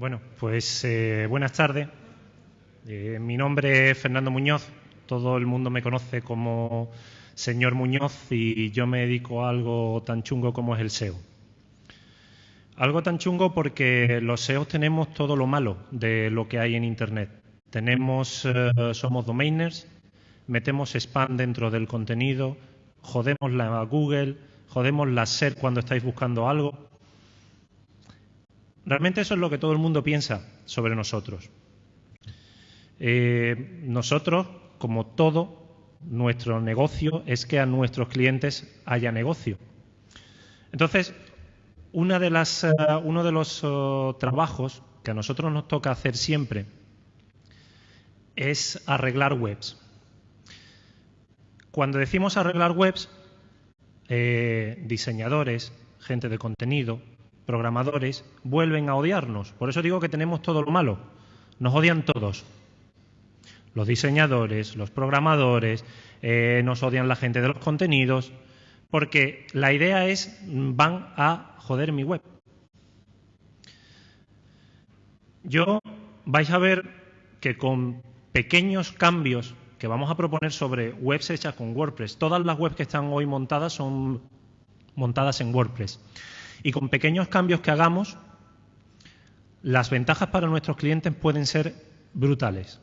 Bueno, pues eh, buenas tardes. Eh, mi nombre es Fernando Muñoz. Todo el mundo me conoce como señor Muñoz y yo me dedico a algo tan chungo como es el SEO. Algo tan chungo porque los SEOs tenemos todo lo malo de lo que hay en Internet. Tenemos, eh, somos domainers, metemos spam dentro del contenido, jodemos la Google, jodemos la SER cuando estáis buscando algo. Realmente eso es lo que todo el mundo piensa sobre nosotros. Eh, nosotros, como todo, nuestro negocio es que a nuestros clientes haya negocio. Entonces, eh, uno de los oh, trabajos que a nosotros nos toca hacer siempre es arreglar webs. Cuando decimos arreglar webs, eh, diseñadores, gente de contenido, programadores, vuelven a odiarnos. Por eso digo que tenemos todo lo malo. Nos odian todos. Los diseñadores, los programadores, eh, nos odian la gente de los contenidos, porque la idea es, van a joder mi web. Yo vais a ver que con pequeños cambios que vamos a proponer sobre webs hechas con WordPress, todas las webs que están hoy montadas son montadas en WordPress. Y con pequeños cambios que hagamos, las ventajas para nuestros clientes pueden ser brutales.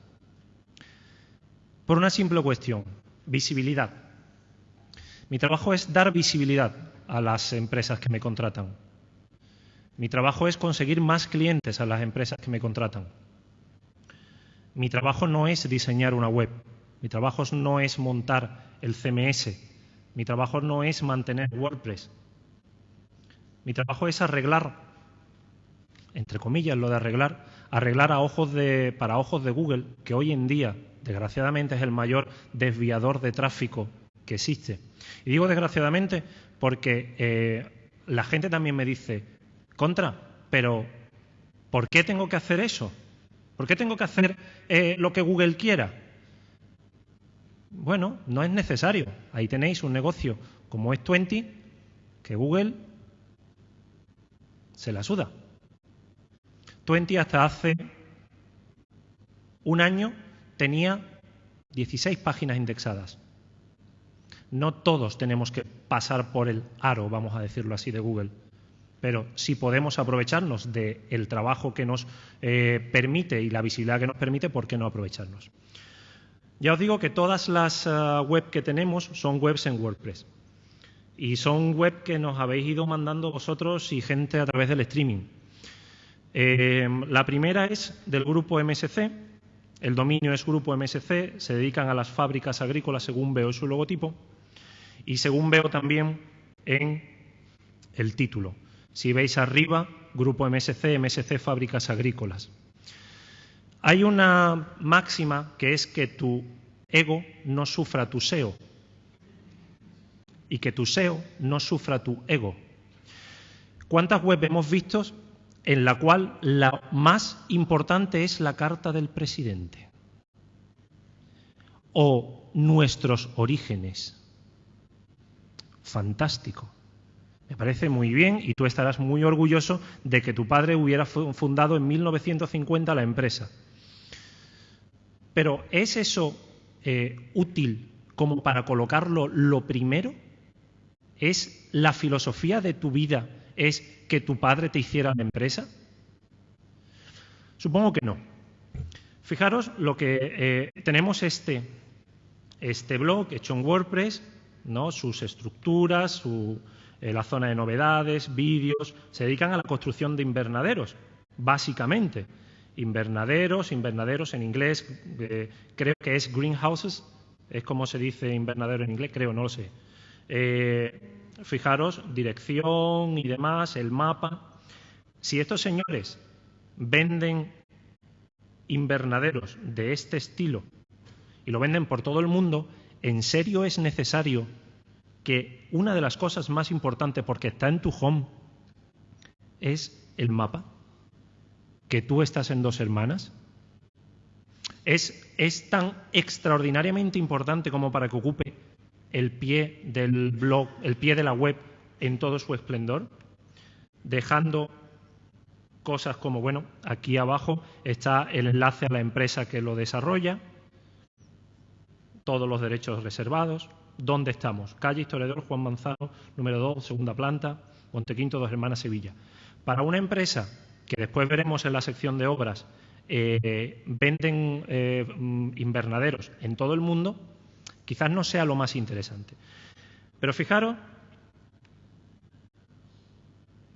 Por una simple cuestión, visibilidad. Mi trabajo es dar visibilidad a las empresas que me contratan. Mi trabajo es conseguir más clientes a las empresas que me contratan. Mi trabajo no es diseñar una web. Mi trabajo no es montar el CMS. Mi trabajo no es mantener WordPress. Mi trabajo es arreglar, entre comillas, lo de arreglar, arreglar a ojos de, para ojos de Google, que hoy en día, desgraciadamente, es el mayor desviador de tráfico que existe. Y digo desgraciadamente porque eh, la gente también me dice, contra, pero ¿por qué tengo que hacer eso? ¿Por qué tengo que hacer eh, lo que Google quiera? Bueno, no es necesario. Ahí tenéis un negocio como es 20 que Google se la suda. 20 hasta hace un año tenía 16 páginas indexadas. No todos tenemos que pasar por el aro, vamos a decirlo así, de Google. Pero si podemos aprovecharnos del trabajo que nos eh, permite y la visibilidad que nos permite, ¿por qué no aprovecharnos? Ya os digo que todas las uh, web que tenemos son webs en WordPress. Y son web que nos habéis ido mandando vosotros y gente a través del streaming. Eh, la primera es del grupo MSC. El dominio es grupo MSC. Se dedican a las fábricas agrícolas según veo su logotipo. Y según veo también en el título. Si veis arriba, Grupo MSC, MSC Fábricas Agrícolas. Hay una máxima que es que tu ego no sufra tu SEO y que tu SEO no sufra tu ego. ¿Cuántas webs hemos visto en la cual la más importante es la carta del presidente? O nuestros orígenes fantástico. Me parece muy bien y tú estarás muy orgulloso de que tu padre hubiera fundado en 1950 la empresa. Pero ¿es eso eh, útil como para colocarlo lo primero? ¿Es la filosofía de tu vida es que tu padre te hiciera la empresa? Supongo que no. Fijaros lo que eh, tenemos este, este blog hecho en WordPress ¿no? sus estructuras, eh, la zona de novedades, vídeos, se dedican a la construcción de invernaderos, básicamente. Invernaderos, invernaderos en inglés, eh, creo que es greenhouses, es como se dice invernadero en inglés, creo, no lo sé. Eh, fijaros, dirección y demás, el mapa. Si estos señores venden invernaderos de este estilo y lo venden por todo el mundo, ¿en serio es necesario que una de las cosas más importantes, porque está en tu home, es el mapa? ¿Que tú estás en dos hermanas? ¿Es, es tan extraordinariamente importante como para que ocupe el pie del blog, el pie de la web en todo su esplendor? Dejando cosas como, bueno, aquí abajo está el enlace a la empresa que lo desarrolla, todos los derechos reservados, dónde estamos, calle Historiador Juan Manzano, número 2, segunda planta, Montequinto, Dos Hermanas, Sevilla. Para una empresa que después veremos en la sección de obras, eh, venden eh, invernaderos en todo el mundo, quizás no sea lo más interesante. Pero fijaros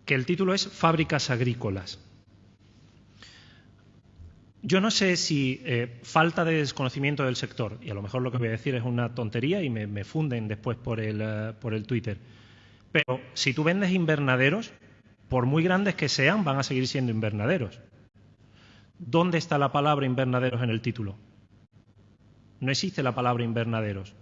que el título es Fábricas agrícolas. Yo no sé si eh, falta de desconocimiento del sector, y a lo mejor lo que voy a decir es una tontería y me, funden después por el, por el Twitter, pero si tú vendes invernaderos, por muy grandes que sean, van a seguir siendo invernaderos. ¿Dónde está la palabra invernaderos en el título? No existe la palabra invernaderos.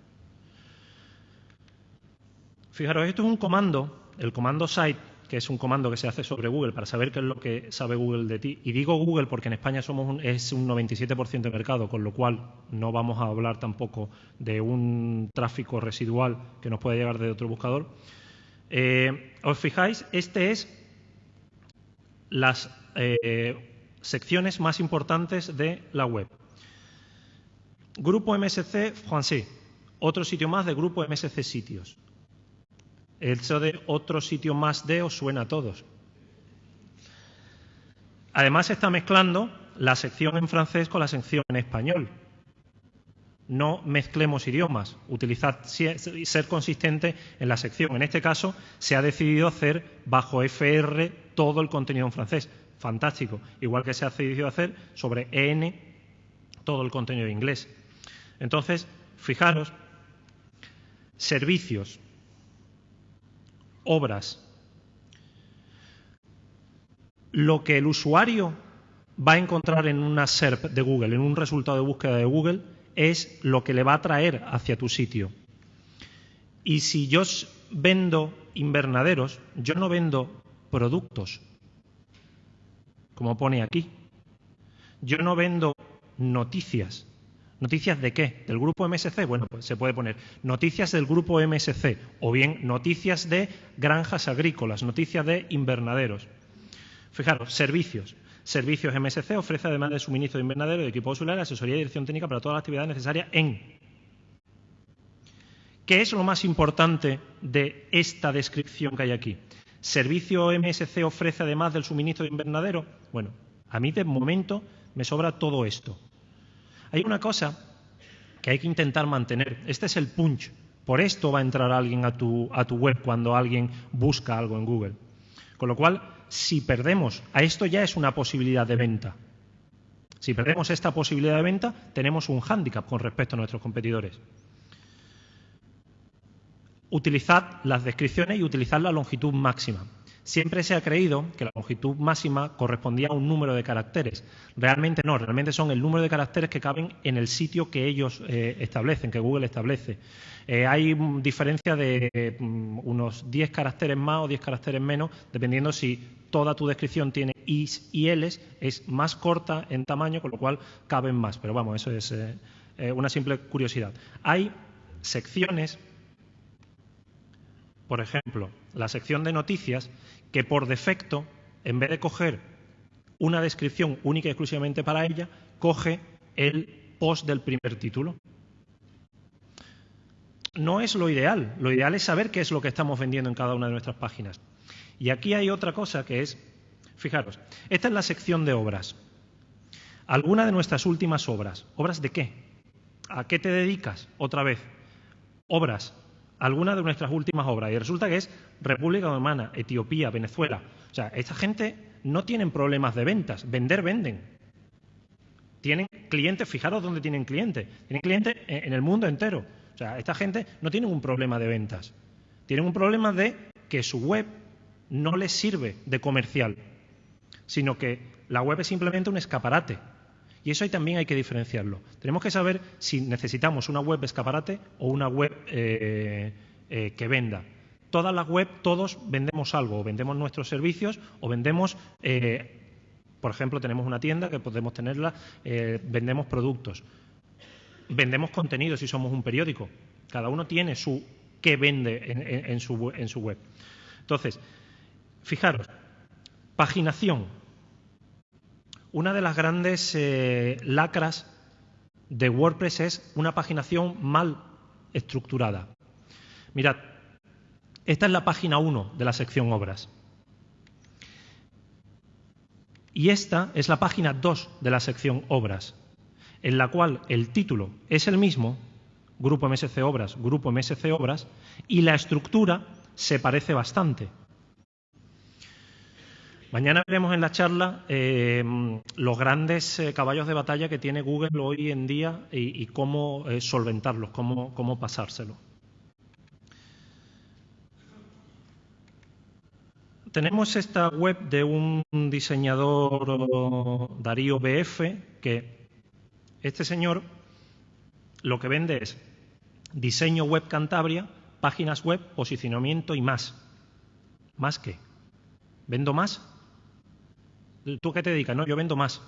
Fijaros, esto es un comando, el comando site, que es un comando que se hace sobre Google para saber qué es lo que sabe Google de ti. Y digo Google porque en España somos es un 97% de mercado, con lo cual no vamos a hablar tampoco de un tráfico residual que nos puede llegar de otro buscador. Eh, ¿Os fijáis? Este es las eh, secciones más importantes de la web. Grupo MSC Français, otro sitio más de Grupo MSC Sitios. Eso de otro sitio más de os suena a todos. Además se está mezclando la sección en francés con la sección en español. No mezclemos idiomas, utilizad ser consistente en la sección. En este caso se ha decidido hacer bajo FR todo el contenido en francés. Fantástico. Igual que se ha decidido hacer sobre EN todo el contenido en inglés. Entonces, fijaros, servicios, obras. Lo que el usuario va a encontrar en una SERP de Google, en un resultado de búsqueda de Google, es lo que le va a traer hacia tu sitio. Y si yo vendo invernaderos, yo no vendo productos, como pone aquí. Yo no vendo noticias. ¿Noticias de qué? ¿Del grupo MSC? Bueno, pues se puede poner noticias del grupo MSC o bien noticias de granjas agrícolas, noticias de invernaderos. Fijaros, servicios. Servicios MSC ofrece además de suministro de invernadero, de equipo solar, asesoría y dirección técnica para todas las actividades necesarias en. ¿Qué es lo más importante de esta descripción que hay aquí? ¿Servicio MSC ofrece además del suministro de invernadero? Bueno, a mí de momento me sobra todo esto. Hay una cosa que hay que intentar mantener. Este es el punch. Por esto va a entrar alguien a tu, web cuando alguien busca algo en Google. Con lo cual, si perdemos, a esto ya es una posibilidad de venta. Si perdemos esta posibilidad de venta, tenemos un hándicap con respecto a nuestros competidores. Utilizad las descripciones y utilizad la longitud máxima. Siempre se ha creído que la longitud máxima correspondía a un número de caracteres. Realmente no, realmente son el número de caracteres que caben en el sitio que ellos eh, establecen, que Google establece. Eh, hay diferencia de mm, unos 10 caracteres más o 10 caracteres menos, dependiendo si toda tu descripción tiene is y ls, es más corta en tamaño, con lo cual caben más. Pero vamos, eso es eh, una simple curiosidad. Hay secciones por ejemplo, la sección de noticias, que por defecto, en vez de coger una descripción única y exclusivamente para ella, coge el post del primer título. No es lo ideal. Lo ideal es saber qué es lo que estamos vendiendo en cada una de nuestras páginas. Y aquí hay otra cosa que es, fijaros, esta es la sección de obras. Alguna de nuestras últimas obras. ¿Obras de qué? ¿A qué te dedicas? Otra vez. Obras algunas de nuestras últimas obras. Y resulta que es República Dominicana, Etiopía, Venezuela. O sea, esta gente no tienen problemas de ventas. Vender, venden. Tienen clientes, fijaros dónde tienen clientes. Tienen clientes en el mundo entero. O sea, esta gente no tiene un problema de ventas. Tienen un problema de que su web no les sirve de comercial, sino que la web es simplemente un escaparate y eso ahí también hay que diferenciarlo. Tenemos que saber si necesitamos una web escaparate o una web eh, eh, que venda. Todas las web, todos vendemos algo, o vendemos nuestros servicios o vendemos, eh, por ejemplo, tenemos una tienda que podemos tenerla, vendemos productos. Vendemos contenido si somos un periódico. Cada uno tiene su qué vende en, su, en su web. Entonces, fijaros, paginación. Una de las grandes eh, lacras de WordPress es una paginación mal estructurada. Mirad, esta es la página 1 de la sección obras. Y esta es la página 2 de la sección obras, en la cual el título es el mismo, Grupo MSC Obras, Grupo MSC Obras, y la estructura se parece bastante. Mañana veremos en la charla eh, los grandes eh, caballos de batalla que tiene Google hoy en día y, cómo eh, solventarlos, cómo, cómo pasárselo. Tenemos esta web de un diseñador Darío BF que este señor lo que vende es diseño web Cantabria, páginas web, posicionamiento y más. ¿Más qué? ¿Vendo más? ¿Tú qué te dedicas? No, yo vendo más.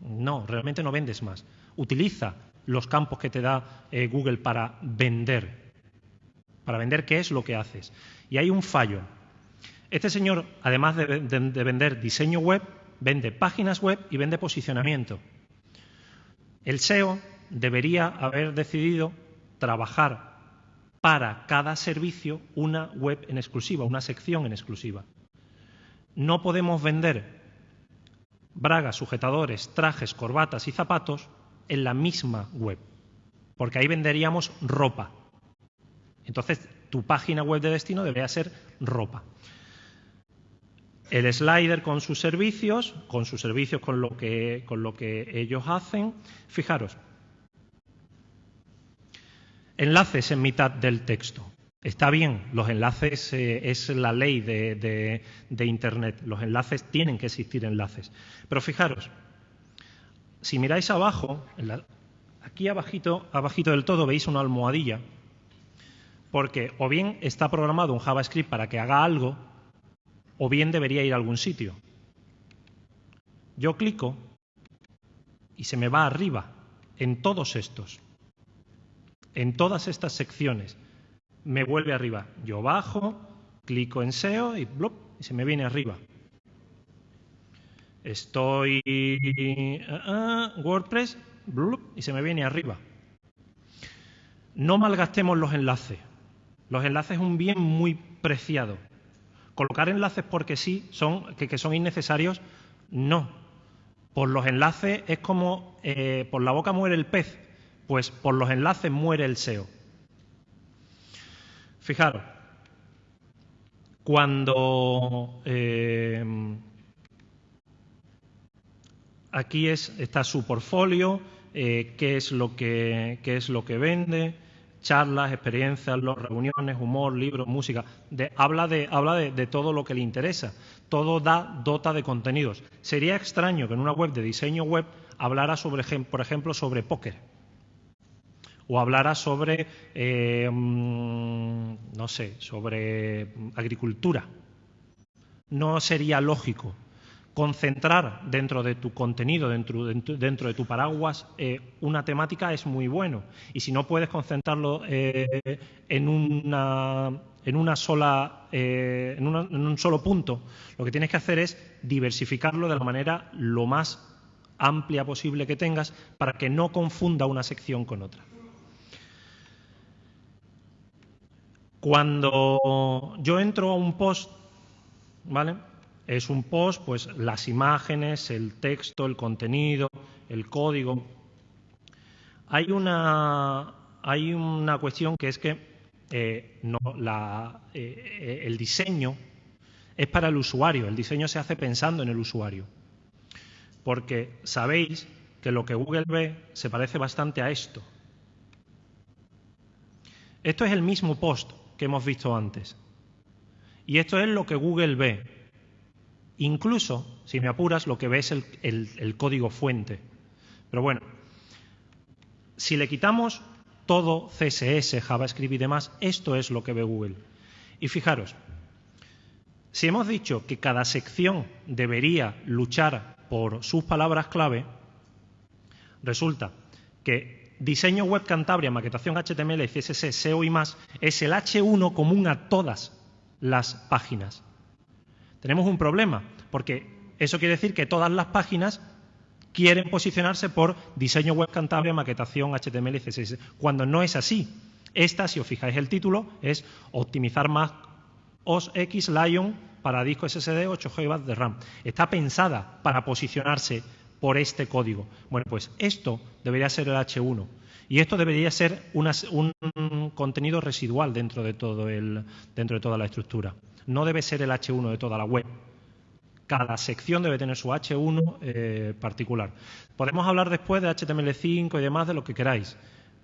No, realmente no vendes más. Utiliza los campos que te da eh, Google para vender. Para vender qué es lo que haces. Y hay un fallo. Este señor, además de, de vender diseño web, vende páginas web y vende posicionamiento. El SEO debería haber decidido trabajar para cada servicio una web en exclusiva, una sección en exclusiva. No podemos vender bragas, sujetadores, trajes, corbatas y zapatos en la misma web, porque ahí venderíamos ropa. Entonces, tu página web de destino debería ser ropa. El slider con sus servicios, con sus servicios con lo que, con lo que ellos hacen. Fijaros, enlaces en mitad del texto. Está bien, los enlaces eh, es la ley de, Internet, los enlaces tienen que existir enlaces. Pero fijaros, si miráis abajo, aquí abajito, abajito del todo veis una almohadilla, porque o bien está programado un JavaScript para que haga algo, o bien debería ir a algún sitio. Yo clico y se me va arriba en todos estos, en todas estas secciones me vuelve arriba. Yo bajo, clico en SEO y, y se me viene arriba. Estoy uh, WordPress y se me viene arriba. No malgastemos los enlaces. Los enlaces es un bien muy preciado. Colocar enlaces porque sí, son, que, son innecesarios, no. Por los enlaces es como eh, por la boca muere el pez, pues por los enlaces muere el SEO. Fijaros, cuando eh, aquí es, está su portfolio, eh, qué, es lo que, qué es lo que vende, charlas, experiencias, reuniones, humor, libros, música. habla de, habla de, todo lo que le interesa. Todo da dota de contenidos. Sería extraño que en una web de diseño web hablara, sobre, por ejemplo, sobre póker o hablara sobre, eh, mm, no sé, sobre agricultura. No sería lógico concentrar dentro de tu contenido, dentro, de tu paraguas, eh, una temática es muy bueno. Y si no puedes concentrarlo eh, en, una, en, una sola, en un solo punto, lo que tienes que hacer es diversificarlo de la manera lo más amplia posible que tengas para que no confunda una sección con otra. Cuando yo entro a un post, ¿vale? Es un post, pues las imágenes, el texto, el contenido, el código. Hay una, hay una cuestión que es que eh, la, eh, el diseño es para el usuario, el diseño se hace pensando en el usuario. Porque sabéis que lo que Google ve se parece bastante a esto. Esto es el mismo post, que hemos visto antes. Y esto es lo que Google ve. Incluso, si me apuras, lo que ve es el, el código fuente. Pero bueno, si le quitamos todo CSS, JavaScript y demás, esto es lo que ve Google. Y fijaros, si hemos dicho que cada sección debería luchar por sus palabras clave, resulta que diseño web Cantabria, maquetación HTML, CSS, SEO y más, es el H1 común a todas las páginas. Tenemos un problema, porque Eso quiere decir que todas las páginas quieren posicionarse por diseño web cantable, maquetación, HTML CSS, cuando no es así. Esta, si os fijáis el título, es optimizar más OS X Lion para disco SSD 8 GB de RAM. Está pensada para posicionarse por este código. Bueno, pues esto debería ser el H1 y esto debería ser un contenido residual dentro de, todo el, dentro de toda la estructura. No debe ser el H1 de toda la web. Cada sección debe tener su H1 eh, particular. Podemos hablar después de HTML5 y demás de lo que queráis.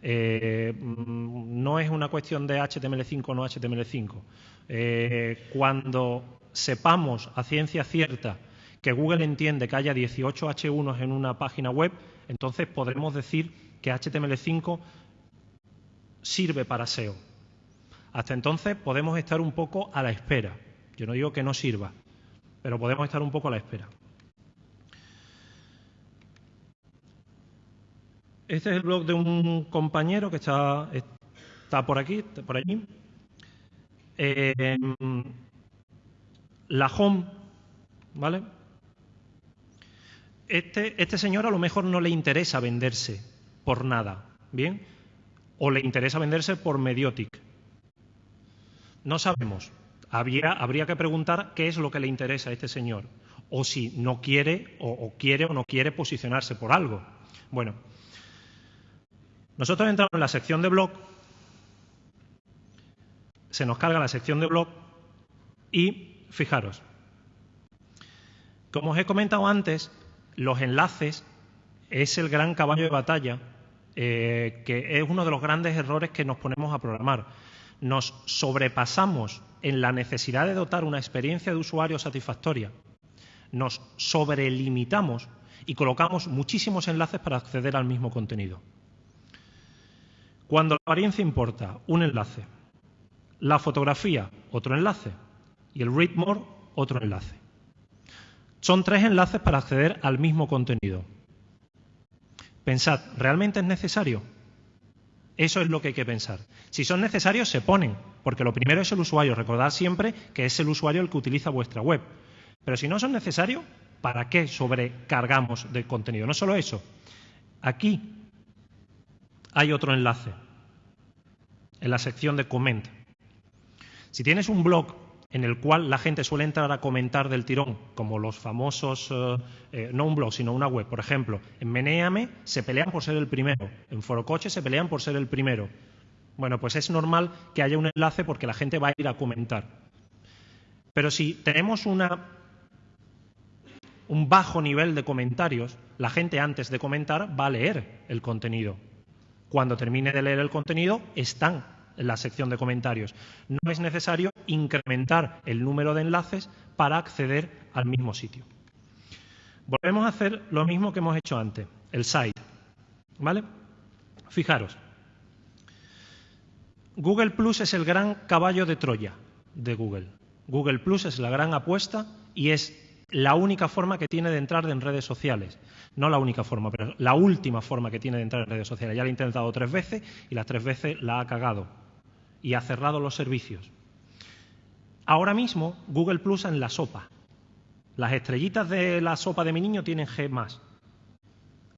Eh, mm, no es una cuestión de HTML5 o no HTML5. Eh, cuando sepamos a ciencia cierta que Google entiende que haya 18 H1 en una página web, entonces podremos decir que HTML5 sirve para SEO. Hasta entonces podemos estar un poco a la espera. Yo no digo que no sirva, pero podemos estar un poco a la espera. Este es el blog de un compañero que está, está por aquí, por allí. Eh, la home, ¿vale? Este, este señor a lo mejor no le interesa venderse por nada, ¿bien? O le interesa venderse por Mediotic. No sabemos. habría que preguntar qué es lo que le interesa a este señor. O si no quiere, o quiere o no quiere posicionarse por algo. Bueno, nosotros entramos en la sección de blog, se nos carga la sección de blog y fijaros, como os he comentado antes, los enlaces es el gran caballo de batalla, eh, que es uno de los grandes errores que nos ponemos a programar. Nos sobrepasamos en la necesidad de dotar una experiencia de usuario satisfactoria, nos sobrelimitamos y colocamos muchísimos enlaces para acceder al mismo contenido. Cuando la apariencia importa, un enlace. La fotografía, otro enlace. Y el read more, otro enlace. Son tres enlaces para acceder al mismo contenido. Pensad, ¿realmente es necesario? Eso es lo que hay que pensar. Si son necesarios, se ponen, porque lo primero es el usuario. Recordad siempre que es el usuario el que utiliza vuestra web. Pero si no son necesarios, ¿para qué sobrecargamos de contenido? No solo eso. Aquí hay otro enlace en la sección de comment. Si tienes un blog en el cual la gente suele entrar a comentar del tirón, como los famosos, eh, eh, no un blog, sino una web, por ejemplo, en Meneame se pelean por ser el primero, en Forocoche se pelean por ser el primero. Bueno, pues es normal que haya un enlace porque la gente va a ir a comentar. Pero si tenemos una, un bajo nivel de comentarios, la gente antes de comentar va a leer el contenido. Cuando termine de leer el contenido, están la sección de comentarios. No es necesario incrementar el número de enlaces para acceder al mismo sitio. Volvemos a hacer lo mismo que hemos hecho antes, el site. ¿Vale? Fijaros. Google Plus es el gran caballo de Troya de Google. Google Plus es la gran apuesta y es la única forma que tiene de entrar en redes sociales. No la única forma, pero la última forma que tiene de entrar en redes sociales. Ya lo ha intentado tres veces y las tres veces la ha cagado y ha cerrado los servicios. Ahora mismo Google Plus en la sopa. Las estrellitas de la sopa de mi niño tienen G más.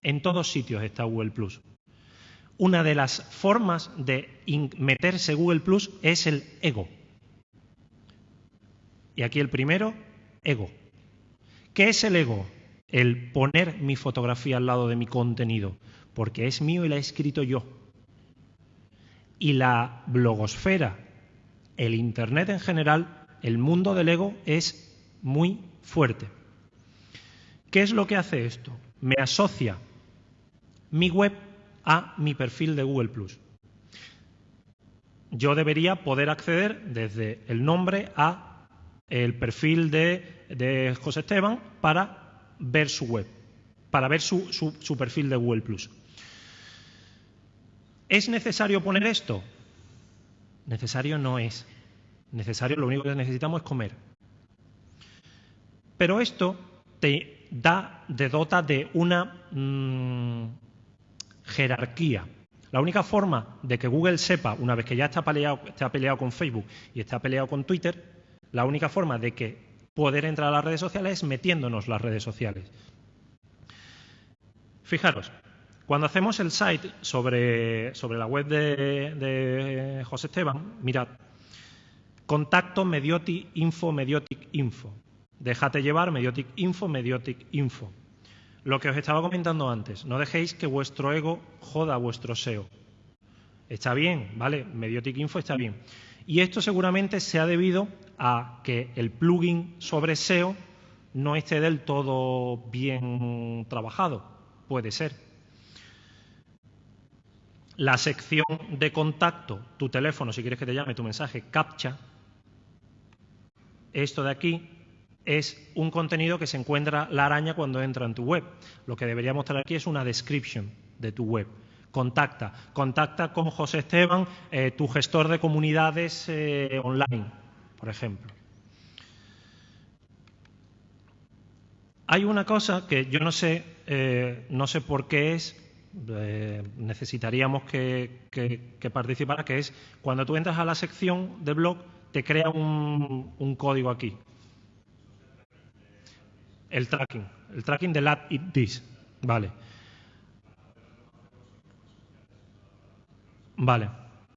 En todos sitios está Google Plus. Una de las formas de meterse Google Plus es el ego. Y aquí el primero, ego. ¿Qué es el ego? El poner mi fotografía al lado de mi contenido, porque es mío y la he escrito yo. Y la blogosfera, el Internet en general, el mundo del ego es muy fuerte. ¿Qué es lo que hace esto? Me asocia mi web a mi perfil de Google ⁇ Yo debería poder acceder desde el nombre a el perfil de, José Esteban para ver su web, para ver su, su perfil de Google Plus. ¿Es necesario poner esto? Necesario no es. Necesario, lo único que necesitamos es comer. Pero esto te da, de dota de una mm, jerarquía. La única forma de que Google sepa, una vez que ya está peleado, está peleado con Facebook y está peleado con Twitter, la única forma de que poder entrar a las redes sociales metiéndonos las redes sociales. Fijaros, cuando hacemos el site sobre, la web de, de José Esteban, mirad, contacto Mediotic Info, Mediotic Info. Déjate llevar, Mediotic Info, Mediotic Info. Lo que os estaba comentando antes, no dejéis que vuestro ego joda vuestro SEO. Está bien, ¿vale? Mediotic Info está bien. Y esto seguramente se ha debido a que el plugin sobre SEO no esté del todo bien trabajado. Puede ser. La sección de contacto, tu teléfono, si quieres que te llame, tu mensaje, captcha. Esto de aquí es un contenido que se encuentra la araña cuando entra en tu web. Lo que debería mostrar aquí es una description de tu web. Contacta. Contacta con José Esteban, eh, tu gestor de comunidades eh, online, por ejemplo. Hay una cosa que yo no sé, eh, no sé por qué es, necesitaríamos que, que, participara, que es cuando tú entras a la sección de blog, te crea un código aquí, el tracking, el tracking del add it this. Vale. Vale.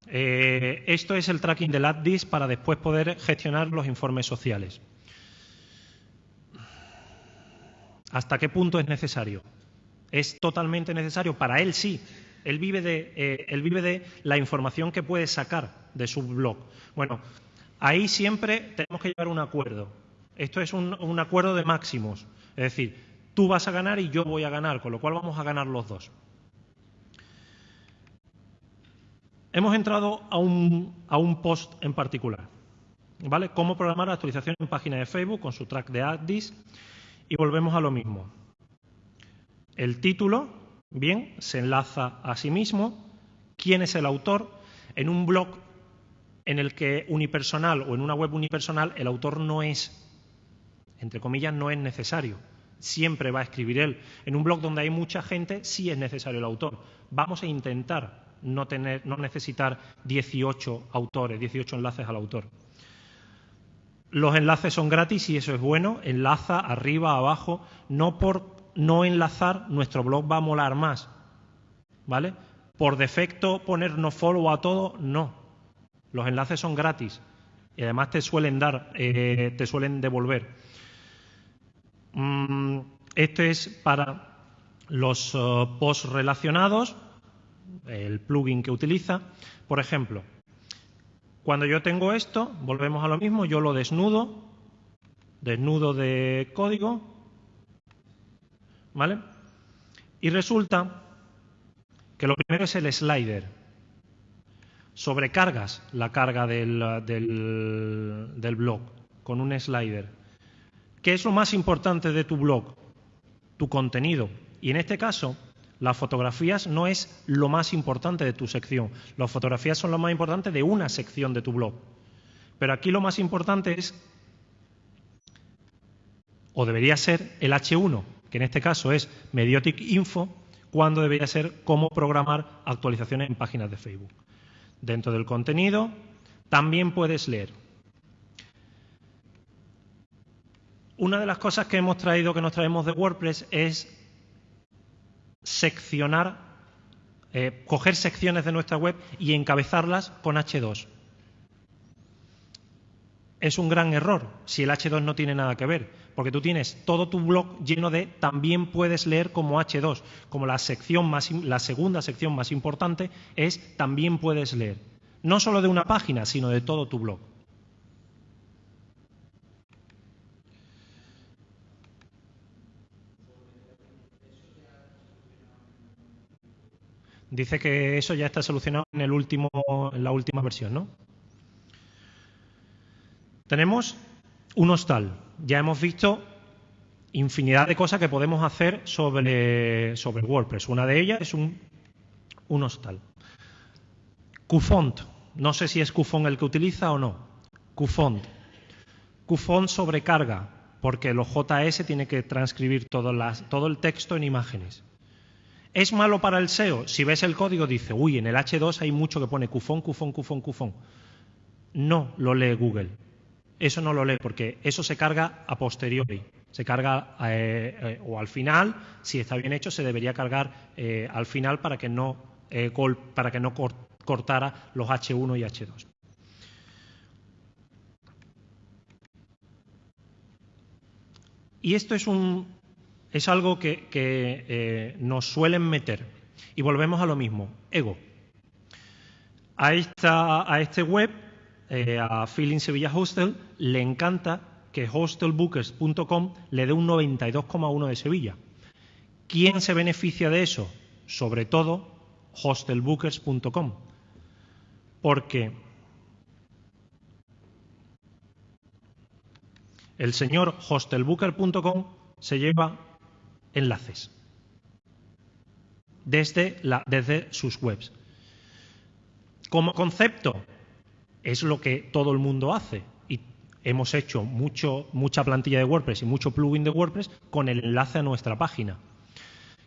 Eh, esto es el tracking del add this para después poder gestionar los informes sociales. ¿Hasta qué punto es necesario? ¿Es totalmente necesario? Para él sí. Él vive de, eh, él vive de la información que puede sacar de su blog. Bueno, ahí siempre tenemos que llegar a un acuerdo. Esto es un, acuerdo de máximos. Es decir, tú vas a ganar y yo voy a ganar, con lo cual vamos a ganar los dos. Hemos entrado a un, a un post en particular. ¿Vale? Cómo programar actualización en página de Facebook con su track de Addis. Y volvemos a lo mismo. El título, bien, se enlaza a sí mismo. ¿Quién es el autor? En un blog en el que unipersonal o en una web unipersonal el autor no es entre comillas, no es necesario. Siempre va a escribir él. En un blog donde hay mucha gente, sí es necesario el autor. Vamos a intentar no, tener, no necesitar 18 autores, 18 enlaces al autor. Los enlaces son gratis y eso es bueno. Enlaza arriba, abajo. No por no enlazar, nuestro blog va a molar más. ¿Vale? Por defecto ponernos follow a todo, no. Los enlaces son gratis y además te suelen dar, eh, te suelen devolver. Mm, este es para los uh, posts relacionados, el plugin que utiliza. Por ejemplo, cuando yo tengo esto, volvemos a lo mismo, yo lo desnudo, desnudo de código, ¿vale? Y resulta que lo primero es el slider. Sobrecargas la carga del, del blog con un slider. ¿Qué es lo más importante de tu blog? Tu contenido. Y en este caso, las fotografías no es lo más importante de tu sección. Las fotografías son lo más importante de una sección de tu blog. Pero aquí lo más importante es, o debería ser, el H1, que en este caso es Mediotic Info, cuando debería ser cómo programar actualizaciones en páginas de Facebook. Dentro del contenido también puedes leer Una de las cosas que hemos traído, que nos traemos de WordPress, es seccionar, eh, coger secciones de nuestra web y encabezarlas con H2. Es un gran error si el H2 no tiene nada que ver, porque tú tienes todo tu blog lleno de también puedes leer como H2, como la sección más, la segunda sección más importante es también puedes leer, no solo de una página, sino de todo tu blog. Dice que eso ya está solucionado en, el último, en la última versión, ¿no? Tenemos un hostal. Ya hemos visto infinidad de cosas que podemos hacer sobre, sobre WordPress. Una de ellas es un, un hostal. Qfont. No sé si es Qfont el que utiliza o no. Qfont. Qfont sobrecarga, porque los JS tiene que transcribir todo, las, todo el texto en imágenes. ¿Es malo para el SEO? Si ves el código dice, uy, en el H2 hay mucho que pone cufón, cufón, cufón, cufón. No lo lee Google. Eso no lo lee porque eso se carga a posteriori. Se carga eh, eh, o al final, si está bien hecho, se debería cargar eh, al final para que no, para que no cortara los H1 y H2. Y esto es, un, es algo que, nos suelen meter. Y volvemos a lo mismo, ego. A, esta, a este web eh, a Feeling Sevilla Hostel le encanta que hostelbookers.com le dé un 92,1 de Sevilla. ¿Quién se beneficia de eso? Sobre todo hostelbookers.com. Porque el señor hostelbooker.com se lleva enlaces desde, desde sus webs. Como concepto, es lo que todo el mundo hace. Y hemos hecho mucho, mucha plantilla de WordPress y mucho plugin de WordPress con el enlace a nuestra página.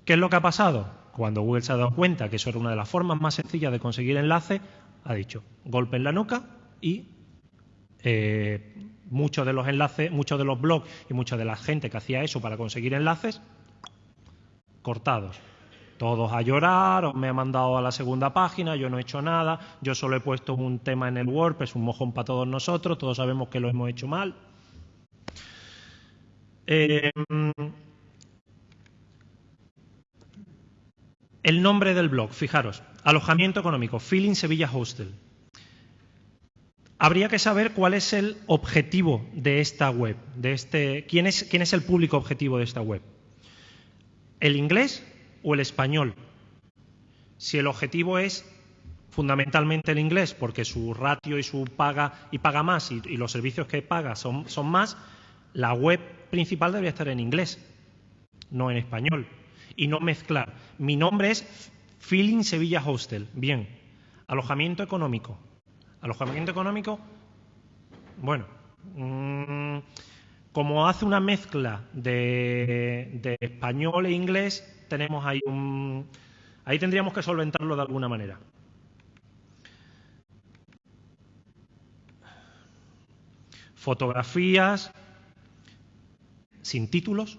¿Qué es lo que ha pasado? Cuando Google se ha dado cuenta que eso era una de las formas más sencillas de conseguir enlace, ha dicho golpe en la nuca y eh, muchos de los enlaces, muchos de los blogs y mucha de la gente que hacía eso para conseguir enlaces, cortados. Todos a llorar, me ha mandado a la segunda página, yo no he hecho nada, yo solo he puesto un tema en el WordPress, un mojón para todos nosotros, todos sabemos que lo hemos hecho mal. Em, el nombre del blog, fijaros, alojamiento económico, Feeling Sevilla Hostel. Habría que saber cuál es el objetivo de esta web, de este, quién es, quién es el público objetivo de esta web. ¿El inglés o el español. Si el objetivo es fundamentalmente el inglés, porque su ratio y su paga y paga más y, los servicios que paga son, más, la web principal debería estar en inglés, no en español. Y no mezclar. Mi nombre es Feeling Sevilla Hostel. Bien. Alojamiento económico. Alojamiento económico, bueno, mm, como hace una mezcla de, español e inglés, tenemos ahí un... Ahí tendríamos que solventarlo de alguna manera. Fotografías sin títulos.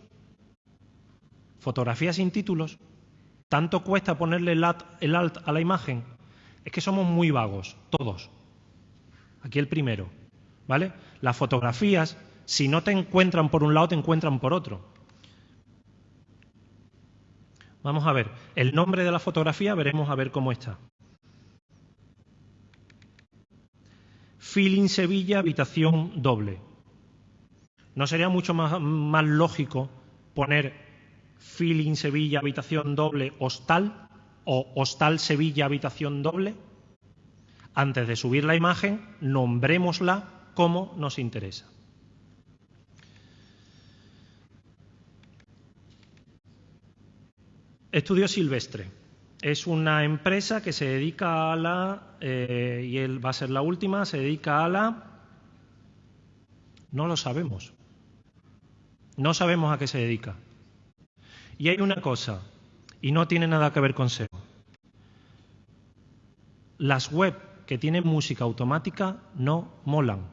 Fotografías sin títulos. ¿Tanto cuesta ponerle el alt, a la imagen? Es que somos muy vagos, todos. Aquí el primero. ¿Vale? Las fotografías si no te encuentran por un lado, te encuentran por otro. Vamos a ver, el nombre de la fotografía, veremos a ver cómo está. Feeling Sevilla, habitación doble. ¿No sería mucho más, lógico poner Feeling Sevilla, habitación doble, hostal o hostal Sevilla, habitación doble? Antes de subir la imagen, nombrémosla como nos interesa. Estudio Silvestre. Es una empresa que se dedica a la, eh, y él va a ser la última, se dedica a la... No lo sabemos. No sabemos a qué se dedica. Y hay una cosa, y no tiene nada que ver con SEO. Las web que tienen música automática no molan.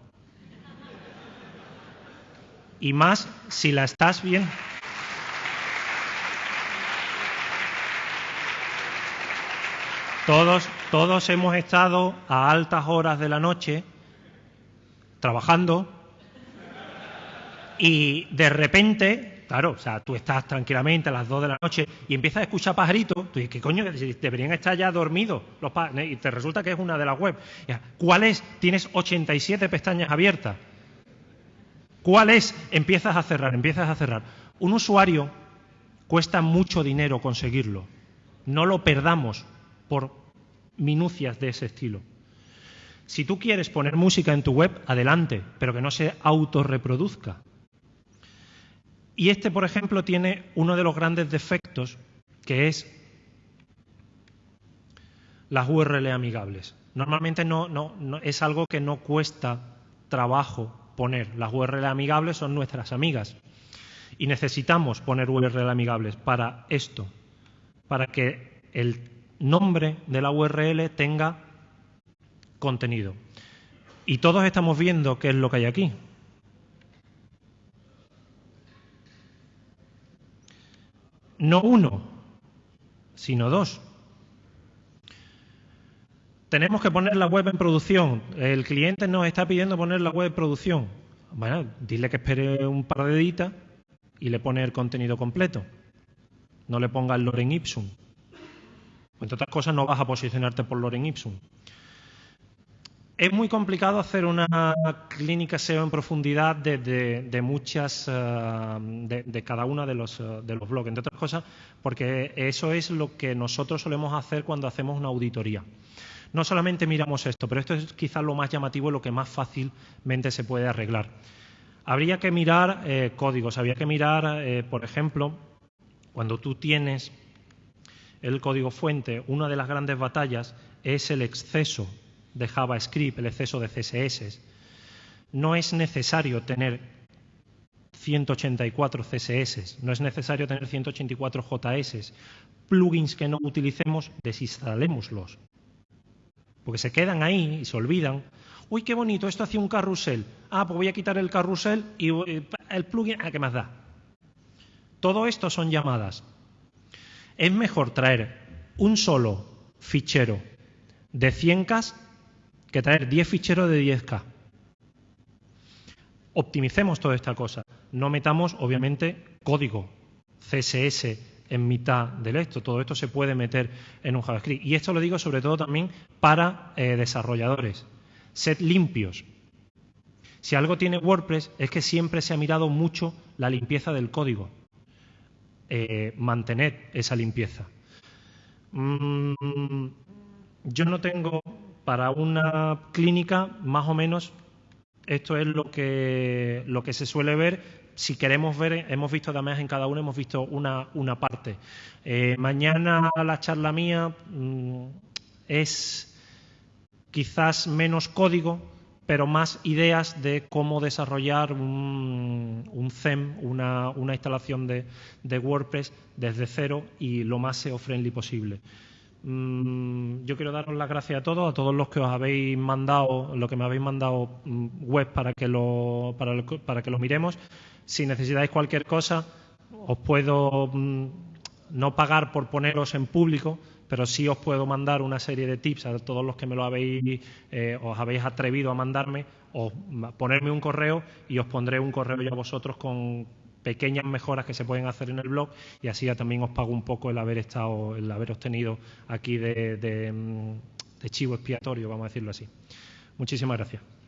Y más si la estás bien. Todos, todos hemos estado a altas horas de la noche trabajando y de repente, claro, o sea, tú estás tranquilamente a las 2 de la noche y empiezas a escuchar pajaritos, tú dices, ¿qué coño? Deberían estar ya dormidos los y te resulta que es una de las web. ¿Cuál es? Tienes 87 pestañas abiertas. ¿Cuál es? Empiezas a cerrar, empiezas a cerrar. Un usuario cuesta mucho dinero conseguirlo. No lo perdamos por minucias de ese estilo. Si tú quieres poner música en tu web, adelante, pero que no se autorreproduzca. Y este, por ejemplo, tiene uno de los grandes defectos, que es las URL amigables. Normalmente no, no, es algo que no cuesta trabajo poner. Las URL amigables son nuestras amigas. Y necesitamos poner URL amigables para esto, para que el nombre de la URL tenga contenido. Y todos estamos viendo qué es lo que hay aquí. No uno, sino dos. Tenemos que poner la web en producción. El cliente nos está pidiendo poner la web en producción. Bueno, dile que espere un par de editas y le pone el contenido completo. No le ponga el Loren Ipsum. Entre otras cosas, no vas a posicionarte por Loren Ipsum. Es muy complicado hacer una clínica SEO en profundidad de, muchas, eh, de, cada una de los, eh, de los blogs, entre otras cosas, porque eso es lo que nosotros solemos hacer cuando hacemos una auditoría. No solamente miramos esto, pero esto es quizás lo más llamativo y lo que más fácilmente se puede arreglar. Habría que mirar eh, códigos, habría que mirar, por ejemplo, cuando tú tienes el código fuente, una de las grandes batallas es el exceso de JavaScript, el exceso de CSS. No es necesario tener 184 CSS, no es necesario tener 184 JS. Plugins que no utilicemos, desinstalémoslos. Porque se quedan ahí y se olvidan. Uy, qué bonito, esto hacía un carrusel. Ah, pues voy a quitar el carrusel y el plugin, ¿a qué más da? Todo esto son llamadas. Es mejor traer un solo fichero de 100K que traer 10 ficheros de 10K. Optimicemos toda esta cosa. No metamos, obviamente, código CSS en mitad del esto. Todo esto se puede meter en un JavaScript. Y esto lo digo sobre todo también para eh, desarrolladores. Sed limpios. Si algo tiene WordPress es que siempre se ha mirado mucho la limpieza del código. Eh, mantener esa limpieza. Mm, yo no tengo para una clínica, más o menos, esto es lo que, lo que se suele ver. Si queremos ver, hemos visto además en cada uno, hemos visto una, una parte. Eh, mañana la charla mía mm, es quizás menos código, pero más ideas de cómo desarrollar un, un theme, una, instalación de, de, WordPress desde cero y lo más SEO-friendly posible. Mm, yo quiero daros las gracias a todos, a todos los que os habéis mandado, lo que me habéis mandado mm, web para que lo, para, para que lo miremos. Si necesitáis cualquier cosa, os puedo mm, no pagar por poneros en público, pero sí os puedo mandar una serie de tips a todos los que me lo habéis, eh, os habéis atrevido a mandarme, o ponerme un correo y os pondré un correo ya a vosotros con pequeñas mejoras que se pueden hacer en el blog y así ya también os pago un poco el haber estado, el haber obtenido aquí de, de chivo expiatorio, vamos a decirlo así. Muchísimas gracias.